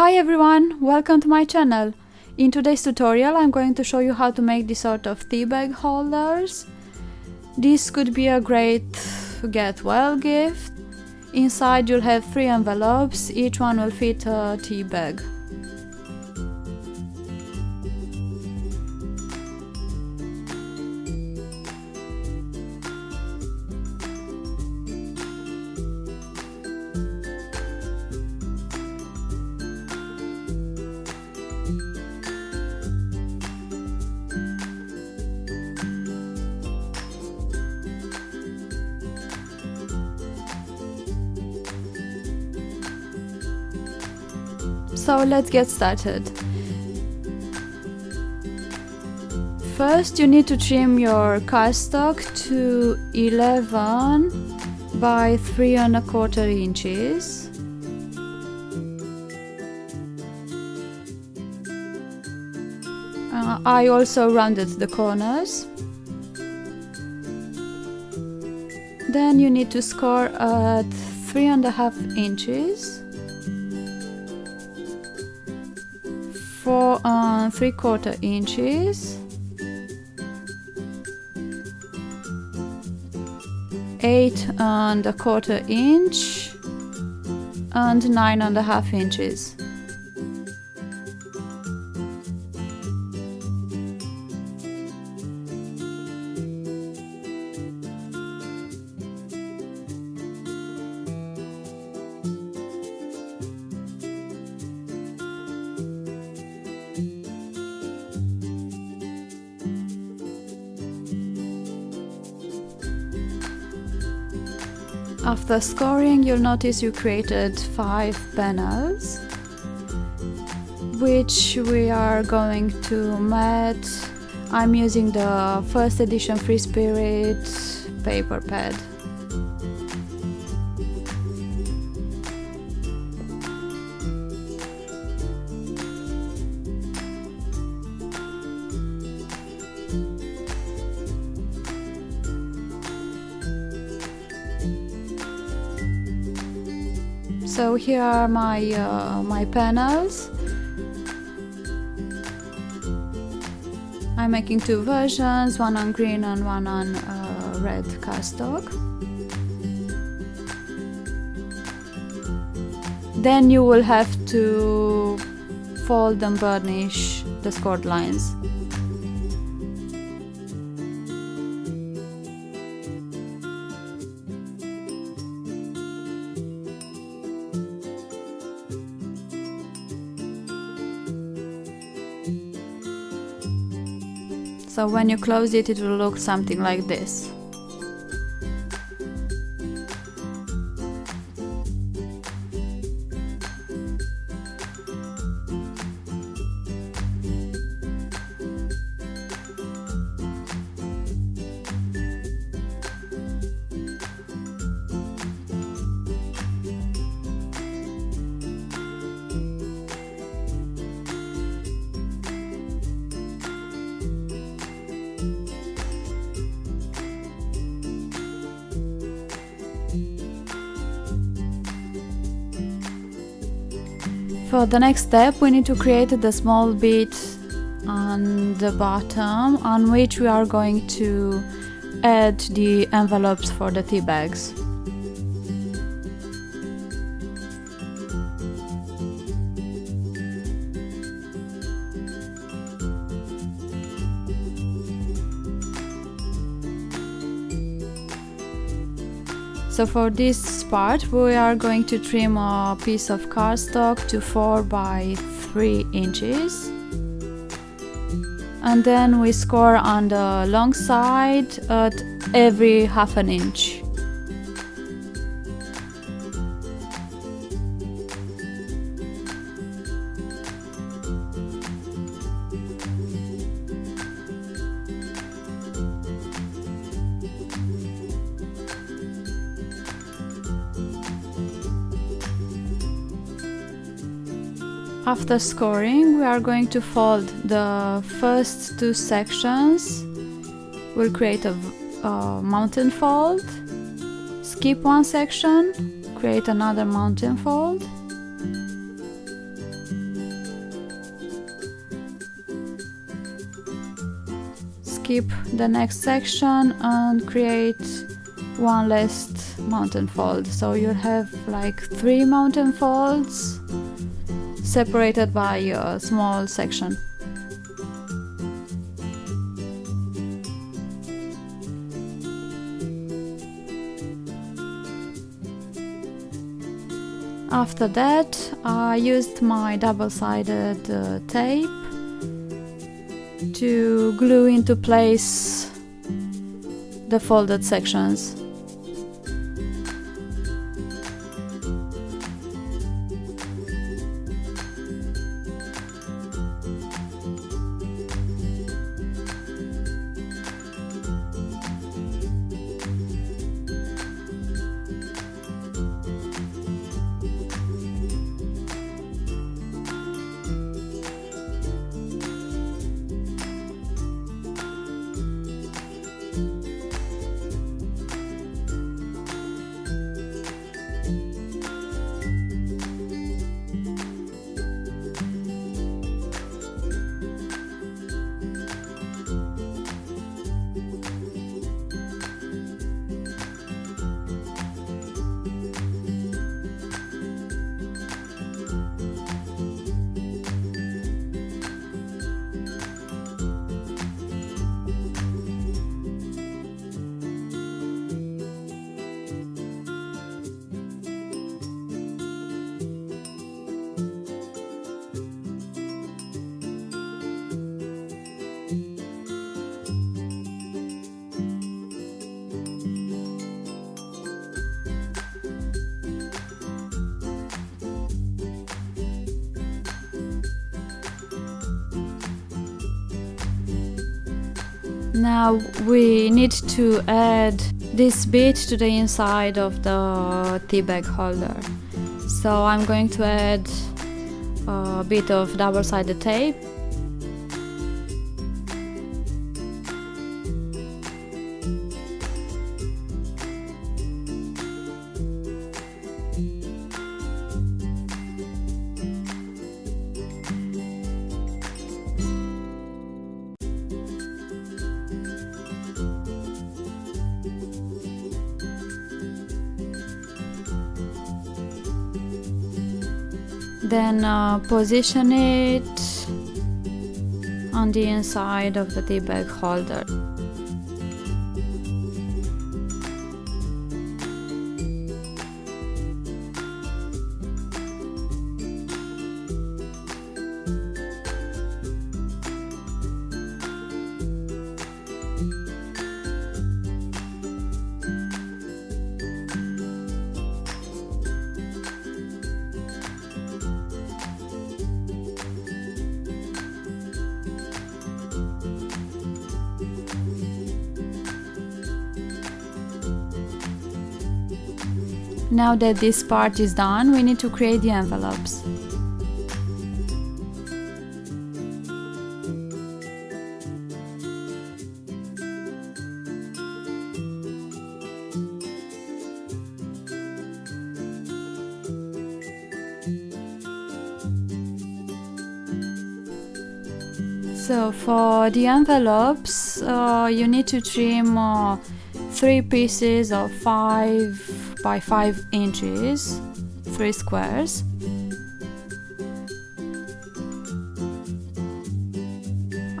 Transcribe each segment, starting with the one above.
Hi everyone, welcome to my channel. In today's tutorial I'm going to show you how to make this sort of tea bag holders. This could be a great get well gift. Inside you'll have three envelopes, each one will fit a tea bag. So let's get started. First you need to trim your cardstock to 11 by 3 and a quarter inches. Uh, I also rounded the corners. Then you need to score at three and a half inches. Four and three quarter inches. Eight and a quarter inch. And nine and a half inches After scoring, you'll notice you created five panels, which we are going to mat. I'm using the first edition Free Spirit paper pad. So here are my uh, my panels. I'm making two versions, one on green and one on uh, red cardstock. Then you will have to fold and burnish the scored lines. So when you close it it will look something like this For the next step we need to create the small bit on the bottom on which we are going to add the envelopes for the tea bags. So for this part we are going to trim a piece of cardstock to 4 by 3 inches and then we score on the long side at every half an inch. After scoring, we are going to fold the first two sections. We'll create a, a mountain fold, skip one section, create another mountain fold, skip the next section and create one last mountain fold. So you'll have like three mountain folds separated by a small section After that, I used my double-sided uh, tape to glue into place the folded sections. Now we need to add this bit to the inside of the tea bag holder. So I'm going to add a bit of double-sided tape then uh, position it on the inside of the tea bag holder Now that this part is done, we need to create the envelopes. So for the envelopes, uh, you need to trim uh, three pieces of 5 by 5 inches, three squares.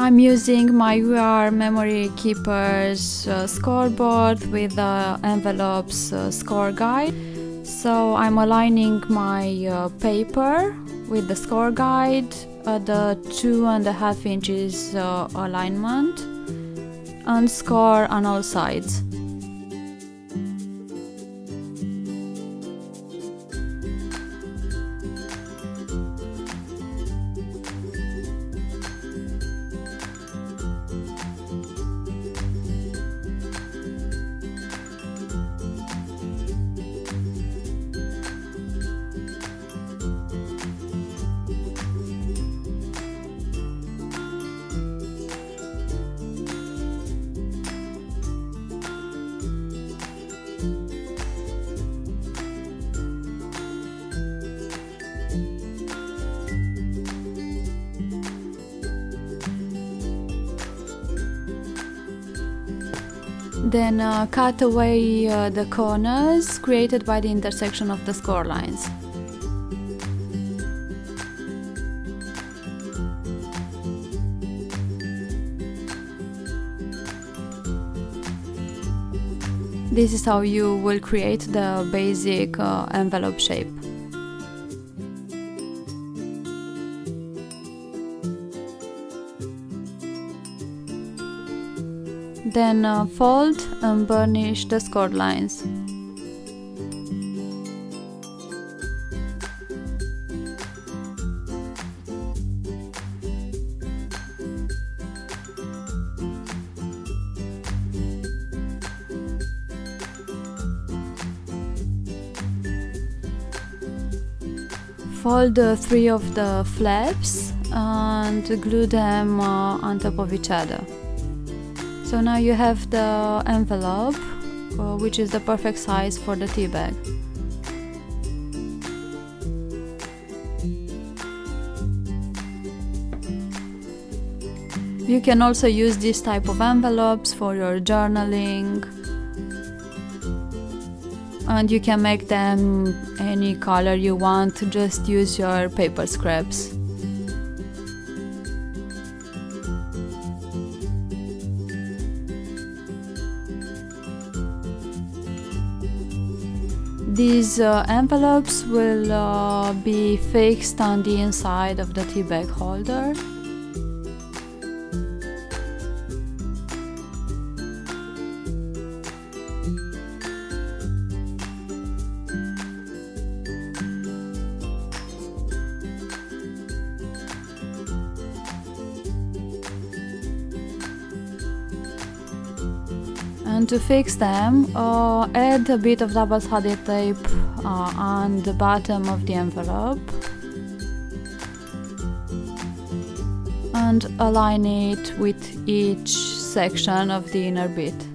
I'm using my We R Memory Keepers uh, scoreboard with the envelopes uh, score guide. So I'm aligning my uh, paper with the score guide at the two and a half inches uh, alignment and score on all sides. Then uh, cut away uh, the corners created by the intersection of the score lines. This is how you will create the basic uh, envelope shape. Then uh, fold and burnish the scored lines. Fold the three of the flaps and glue them uh, on top of each other. So now you have the envelope, uh, which is the perfect size for the tea bag. You can also use this type of envelopes for your journaling and you can make them any color you want, just use your paper scraps. These uh, envelopes will uh, be fixed on the inside of the tea bag holder. To fix them uh, add a bit of double-sided tape uh, on the bottom of the envelope and align it with each section of the inner bit.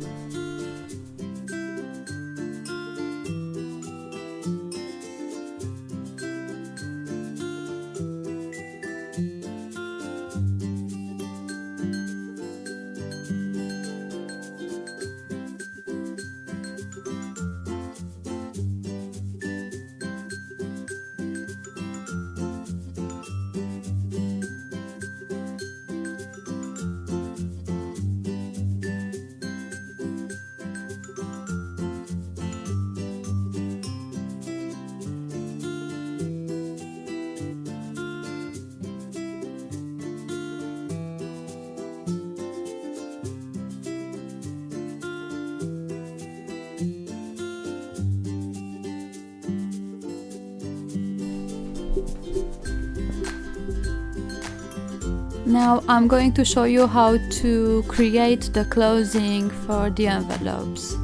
Now I'm going to show you how to create the closing for the envelopes.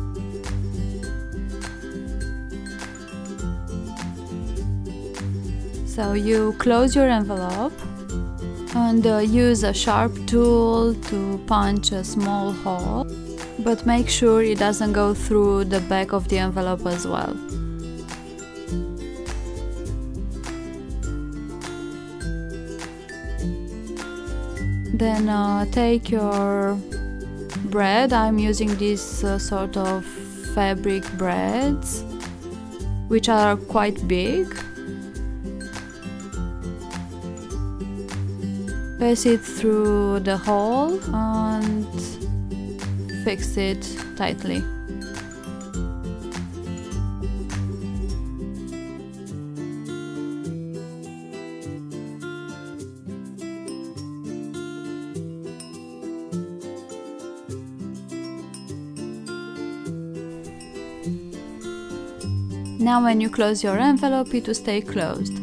So you close your envelope and uh, use a sharp tool to punch a small hole, but make sure it doesn't go through the back of the envelope as well. Then uh, take your brad. I'm using this uh, sort of fabric brads, which are quite big. Pass it through the hole and fix it tightly. Now when you close your envelope it will stay closed.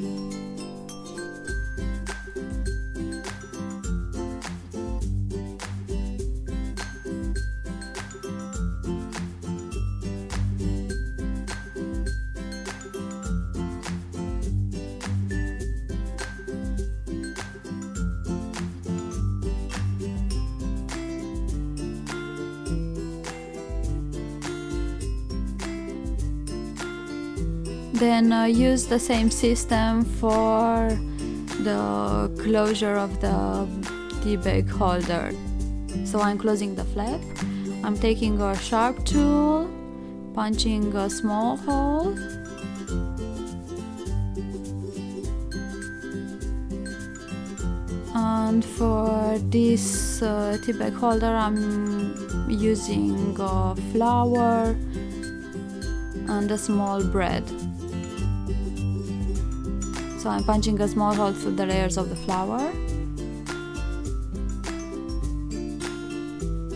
Then uh, use the same system for the closure of the tea bag holder. So I'm closing the flap. I'm taking a sharp tool, punching a small hole. And for this uh, tea bag holder I'm using a flower and a small brad so I'm punching a small hole through the layers of the flower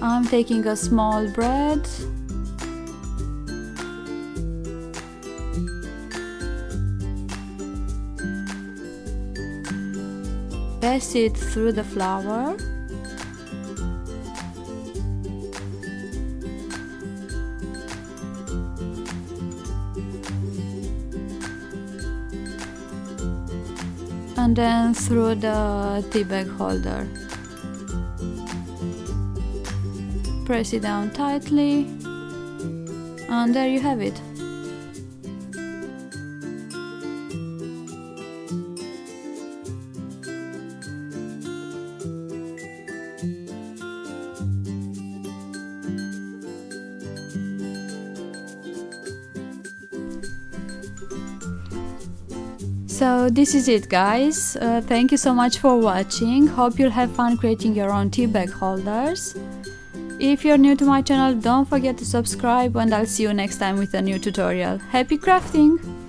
I'm taking a small brad. Pass it through the flower and then through the tea bag holder. Press it down tightly and there you have it So this is it guys, uh, thank you so much for watching, hope you'll have fun creating your own tea bag holders. If you're new to my channel, don't forget to subscribe and I'll see you next time with a new tutorial. Happy crafting!